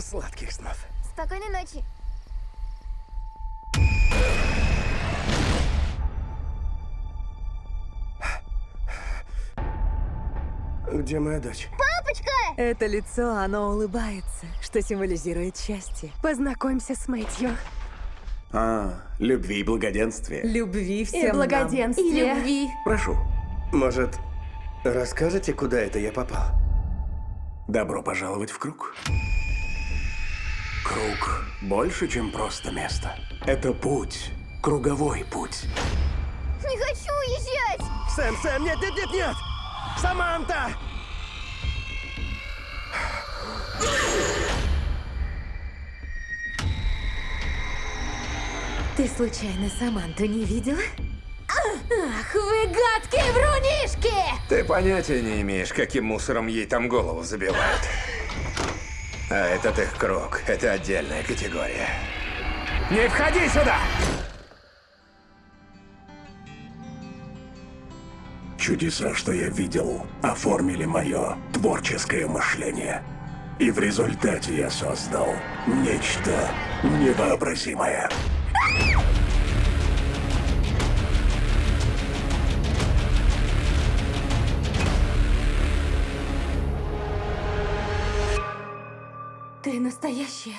Сладких снов. Спокойной ночи. Где моя дочь? Папочка! Это лицо, оно улыбается, что символизирует счастье. Познакомься с Мэтью. А, любви и благоденствия. Любви И всем нам. благоденствие. И любви. Прошу. Может, расскажете, куда это я попал? Добро пожаловать в круг. Круг больше, чем просто место. Это путь. Круговой путь. Не хочу уезжать! Сэм, Сэм, нет, нет, нет, нет! Саманта! Ты случайно Саманту не видела? Ах, вы гадкие врунишки! Ты понятия не имеешь, каким мусором ей там голову забивают. А этот их круг, это отдельная категория. Не входи сюда! Чудеса, что я видел, оформили мое творческое мышление. И в результате я создал нечто невообразимое. Ты настоящая.